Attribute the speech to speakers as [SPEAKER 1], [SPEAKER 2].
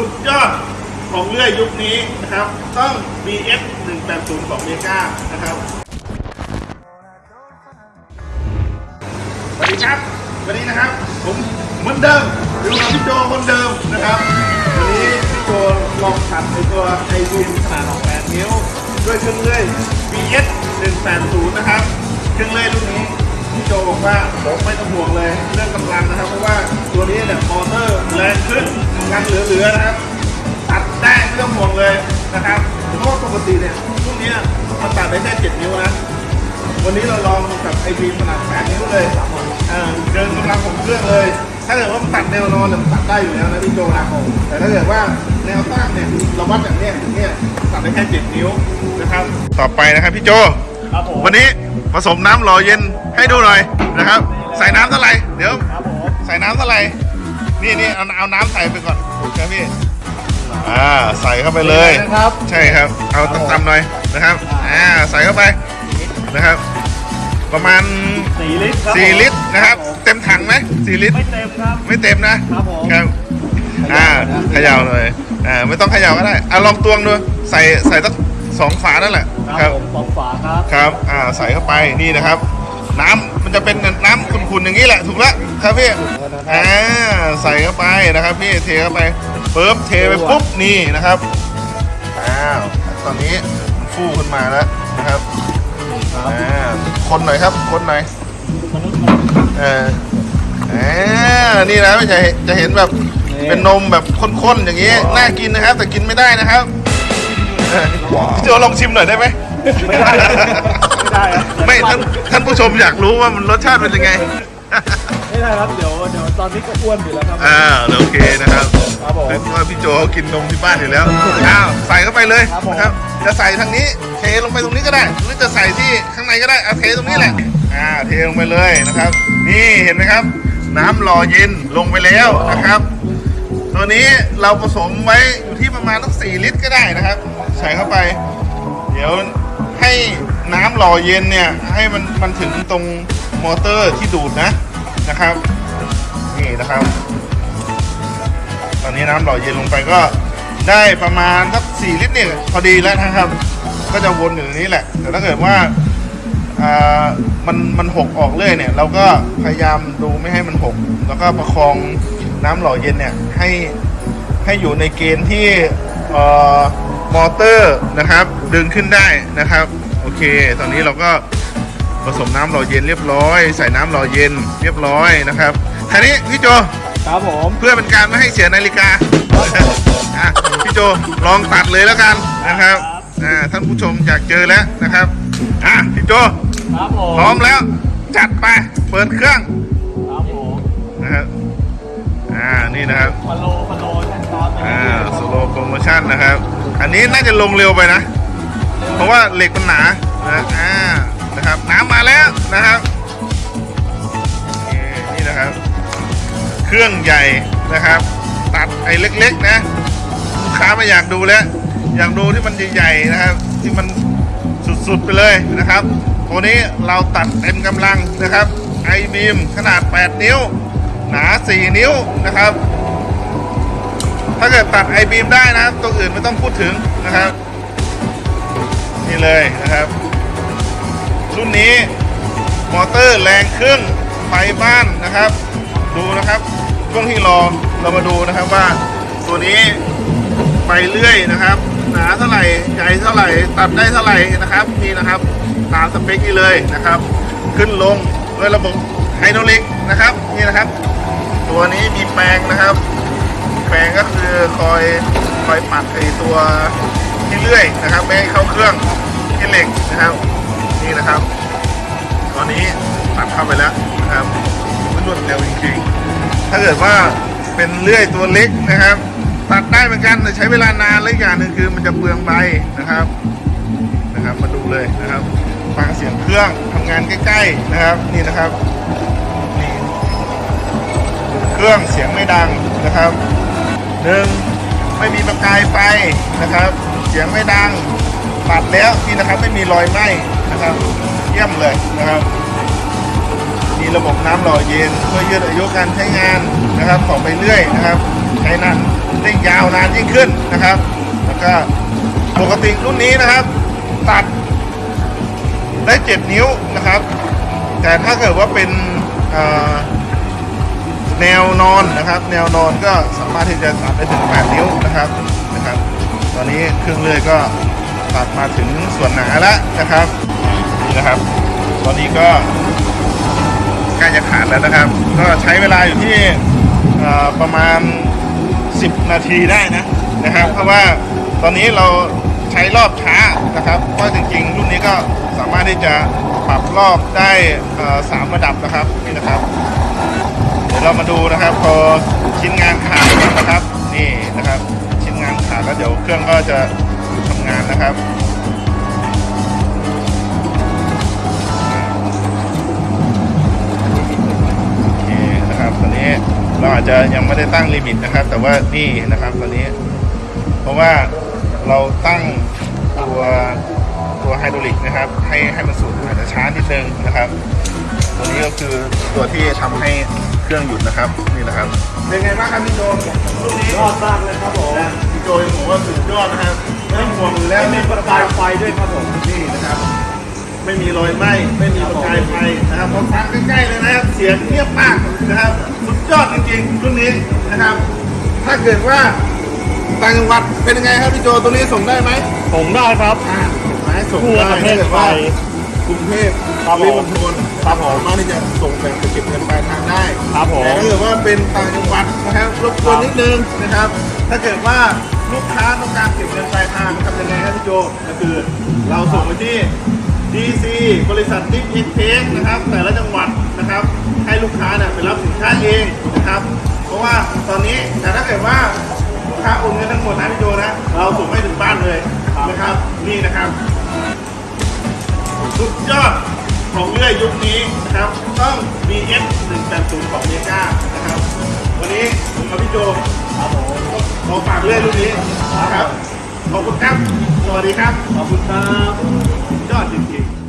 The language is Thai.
[SPEAKER 1] สุดยอดของเลื่อยยุคนี้นะครับ ต้อง BF 180ของเมกานะครับ สวัสดีครับ วันนี้นะครับ ผมเหมือนเดิมอยู่กับพี่โจคนเดิมนะครับ วันนี้พี่โจลองขัดในตัวไอวีขนาดของ8นิ้ว ด้วยเครื่องเลื่อย BS 180 นะครับ เครื่องเลื่อยรุ่นนี้พี่โจบอกว่าผมไม่ต้องห่วงเลยเรื่องกำลังนะครับ เพราะว่าตัวนี้เนี่ยมอเตอร์แรงขึ้น ทำงานเหลือๆนะครับ ตัดได้ไม่ต้องห่วงเลยนะครับเพราะว่าปกติเนี่ยรุ่นเนี้ยมันตัดได้แค่7นิ้วนะ วันนี้เราลองกับไอพีขนาด8นิ้วเลยเออเกินกำลังของเครื่องเลย ถ้าเกิดว่ามันตัดแนวนอนเนี่ยมันตัดได้อยู่แล้วนะพี่โจนะแต่ถ้าเกิดว่าแนวตั้งเนี่ยเราวัดจากเนี้ยถึงเนี่ยตัดได้แค่7นิ้วนะครับ ต่อไปนะครับพี่โจ
[SPEAKER 2] ครับผม
[SPEAKER 1] วันนี้ผสมน้ำหล่อเย็นให้ดูหน่อยนะครับ ใส่น้ำเท่าไหร่ เดี๋ยว
[SPEAKER 2] ครับผม
[SPEAKER 1] ใส่น้ำเท่าไหร่ นี่นี่เอาเอาน้ำใส่ไปก่อนครับพี่อ่าใส่เข้าไปเลย
[SPEAKER 2] นะครับ
[SPEAKER 1] ใช่ครับ เอาตำๆหน่อยนะครับอ่าใส่เข้าไปนะครับ ประมาณ
[SPEAKER 2] สี่ลิตรครับ
[SPEAKER 1] 4ลิตรนะครับ
[SPEAKER 2] ผม
[SPEAKER 1] เต็มถังไหม4ลิตร
[SPEAKER 2] ไม่เต็มครับ
[SPEAKER 1] ไม่เต็มนะครับ
[SPEAKER 2] ผม
[SPEAKER 1] ครับอ่าเขย่าเลยอ่าไม่ต้องเขย่าก็ได้อะลองตวงดูใส่ใส่สักสองฝานั่นแหละ
[SPEAKER 2] ครับผมสองฝาครับ
[SPEAKER 1] ครับอ่าใส่เข้าไปนี่นะครับ น้ำมันจะเป็นน้ำขุ่นๆอย่างนี้แหละถูกแล้วครับพี่อ่าใส่เข้าไปนะครับพี่เทเข้าไปปุ๊บเทไปปุ๊บนี่นะครับอ้าวตอนนี้มันฟูขึ้นมาแล้วนะครับอ่าคนหน่อยครับคนหน่อยเอออ่านี่นะจะจะเห็นแบบเป็นนมแบบข้นๆอย่างนี้น่ากินนะครับ แต่กินไม่ได้นะครับเออพี่โจลองชิมหน่อยได้ไหม
[SPEAKER 2] ไม่ได้ ไม่ได้ครับ
[SPEAKER 1] ไม่ท่านท่านผู้ชมอยากรู้ว่ามันรสชาติเป็นยังไง
[SPEAKER 2] ไม่ได้ครับ เดี๋ยวเดี๋ยวตอนนี้ก็อ้วนอยู่แล้วครับ
[SPEAKER 1] อ่าโอเคนะครับ
[SPEAKER 2] ครับผม
[SPEAKER 1] เพราะว่าพี่โจเขากินนมที่บ้านอยู่แล้วอ้าวใส่เข้าไปเลย
[SPEAKER 2] ครับผม
[SPEAKER 1] นะครับ จะใส่ทางนี้เทลงไปตรงนี้ก็ได้ หรือจะใส่ที่ข้างในก็ได้เอาเทตรงนี้แหละอ่าเทลงไปเลยนะครับ นี่เห็นไหมครับ น้ำหล่อเย็นลงไปแล้วนะครับ ตัวนี้เราผสมไว้อยู่ที่ประมาณสักสี่ลิตรก็ได้นะครับ ใส่เข้าไป เดี๋ยวให้ น้ำหล่อเย็นเนี่ยให้มันมันถึงตรงมอเตอร์ที่ดูดนะนะครับ นี่นะครับ ตอนนี้น้ำหล่อเย็นลงไปก็ได้ประมาณสักสี่ลิตรเนี่ยพอดีแล้วนะครับ ก็จะวนอยู่ตรงนี้แหละ แต่ถ้าเกิดว่าอ่ามันมันหกออกเรื่อยเนี่ยเราก็พยายามดูไม่ให้มันหก แล้วก็ประคองน้ำหล่อเย็นเนี่ยให้ให้อยู่ในเกณฑ์ที่เอ่อมอเตอร์นะครับ ดึงขึ้นได้นะครับ เค ตอนนี้เราก็ผสมน้ำหล่อเย็นเรียบร้อย ใส่น้ำหล่อเย็นเรียบร้อยนะครับทีนี้พี่โจ
[SPEAKER 2] ครับผม
[SPEAKER 1] เพื่อเป็นการไม่ให้เสียนาฬิกาอะพี่โจลองตัดเลยแล้วกันนะครับอ่าท่านผู้ชมอยากเจอแล้วนะครับอะพี่โจ
[SPEAKER 2] ครับผม
[SPEAKER 1] พร้อมแล้วจัดไปเปิดเครื่อง
[SPEAKER 2] ครับผม
[SPEAKER 1] นะครับอ่านี่นะครับ
[SPEAKER 2] ฟาโลฟาโลแอนตอน
[SPEAKER 1] อ่าสโลโปรโมชั่นนะครับ อันนี้น่าจะลงเร็วไปนะ เพราะว่าเหล็กมันหนานะอ่านะครับ น้ำมาแล้วนะครับนี่นี่นะครับ เครื่องใหญ่นะครับ ตัดไอ้เล็กๆนะลูกค้าม่อยากดูแล้ว อยากดูที่มันใหญ่ๆนะครับ ที่มันสุดๆไปเลยนะครับตัวนี้เราตัดเต็มกำลังนะครับไอบีมขนาด 8 นิ้ว หนา 4 นิ้วนะครับ ถ้าเกิดตัดไอบีมได้นะครับ ตัวอื่นไม่ต้องพูดถึงนะครับ นี่เลยนะครับ รุ่นนี้มอเตอร์แรงครื่งไฟบ้านนะครับ ดูนะครับช่วงที่รอเรามาดูนะครับว่าตัวนี้ไปเรื่อยนะครับ หนาเท่าไหร่ใหญ่เท่าไหร่ ตัดได้เท่าไหร่นะครับนี่นะครับตามสเปคนี้เลยนะครับ ขึ้นลงด้วยระบบไฮดรอลิกนะครับนี่นะครับ ตัวนี้มีแปลงนะครับ แปลงก็คือคอยคอยปัดไอตัว เลื่อยนะครับไม่ให้เข้าเครื่องที่เหล็กนะครับนี่นะครับ ตอนนี้ตัดเข้าไปแล้วนะครับมันรวดเร็วจริงๆถ้าเกิดว่าเป็นเลื่อยตัวเล็กนะครับ ตัดได้เหมือนกันแต่ใช้เวลานานและอย่างหนึ่งคือมันจะเปลืองใบนะครับนะครับ มาดูเลยนะครับฟังเสียงเครื่องทำงานใกล้ ๆนะครับ นี่นะครับนี่เครื่องเสียงไม่ดังนะครับหนึ่งไม่มีประกายไฟนะครับ เสียงไม่ดังตัดแล้วนี่นะครับไม่มีรอยไหม้นะครับ เยี่ยมเลยนะครับ มีระบบน้ำหล่อเย็นเพื่อยืดอายุการใช้งานนะครับต่อไปเรื่อยนะครับ ใช้นานได้ยาวนานยิ่งขึ้นนะครับ แล้วก็ปกติรุ่นนี้นะครับ ตัดได้เจ็ดนิ้วนะครับ แต่ถ้าเกิดว่าเป็นแนวนอนนะครับ แนวนอนก็สามารถที่จะตัดได้ถึง 8 นิ้วนะครับ อนนี้เครื่องเลื่อยก็ตัดมาถึงส่วนหนาแล้วนะครับนี่นะครับ ตอนนี้ก็ใกล้จะขาดแล้วนะครับ ก็ใช้เวลาอยู่ที่ประมาณ 10 นาทีได้นะนะครับ เพราะว่าตอนนี้เราใช้รอบช้านะครับ เพราะจริงๆ รุ่นนี้ก็สามารถที่จะปรับรอบได้สามระดับนะครับนี่นะครับ เดี๋ยวเรามาดูนะครับพอชิ้นงานขาดนะครับ เดี๋ยวเครื่องก็จะทำงานนะครับโอเคนะครับตอนนี้เราอาจจะยังไม่ได้ตั้งลิมิตนะครับ แต่ว่านี่นะครับตอนนี้ เพราะว่าเราตั้งตัวตัวไฮดรอลิกนะครับ ให้ให้มันสูงอาจจะช้านิดนึงนะครับ ตัวนี้ก็คือตัวที่ทำให้เครื่องหยุดนะครับนี่นะครับเป็นไงบ้างครับพี่โจรุ่นนี้
[SPEAKER 2] ยอดมากเลยครับผม
[SPEAKER 1] พี่ โจยังบอกว่าสุดยอดนะครับไม่ต้องห่วงอยู่แล้ว
[SPEAKER 2] แล้วมี
[SPEAKER 1] นี่
[SPEAKER 2] ประกายไฟด้วยครับผม
[SPEAKER 1] นี่นะครับ ไม่มีรอยไหม้ไม่มีประกายไฟนะครับพอฟังใกล้ๆเลยนะครับ เสียงเงียบมากนะครับสุดยอดจริงๆรุ่นนี้นะครับ ถ้าเกิดว่าต่างจังหวัดเป็นยังไงครับพี่โจตัวนี้ส่งได้ไหม
[SPEAKER 2] ผมได้ครับ
[SPEAKER 1] อ่าหมายส่ง
[SPEAKER 2] ทั่ว
[SPEAKER 1] ได้
[SPEAKER 2] ประเทศ
[SPEAKER 1] ถ้ากิด
[SPEAKER 2] ไท
[SPEAKER 1] ว่ายกรุงเทพ
[SPEAKER 2] ครับผม
[SPEAKER 1] ปริมณฑลครับผมสามารถที่จะส่งแบบไปเก็บเงินปลายทางได้
[SPEAKER 2] ครับผม
[SPEAKER 1] แต่ถ้าเกิดว่าเป็นต่างจังหวัดนะครับรบกวนนิดนึงนะครับ ถ้าเกิดว่าลูกค้าต้องการเก็บเงินปลายทางทำยังไงครับพี่โจก็คือเราส่งไปที่ DC บริษัทดิฟอินเทคนะครับ แต่ละจังหวัดนะครับ ให้ลูกค้าเนี่ยไปรับสินค้าเองนะครับ เพราะว่าตอนนี้แต่ถ้าเกิดว่าลูกค้าโอนเงินทั้งหมดนะพี่โจนะ เราส่งให้ถึงบ้านเลยนะครับ นี่นะครับ สุดยอดของเลื่อยยุคนี้นะครับ ต้อง BF 180ของเมกานะครับ วันนี้ผมกับพี่โจ
[SPEAKER 2] ครับผม
[SPEAKER 1] ขอฝากเลื่อยรุ่นนี้นะครับ ขอบคุณครับ สวัสดีครับ
[SPEAKER 2] ขอบคุณครับ
[SPEAKER 1] ยอดจริงๆ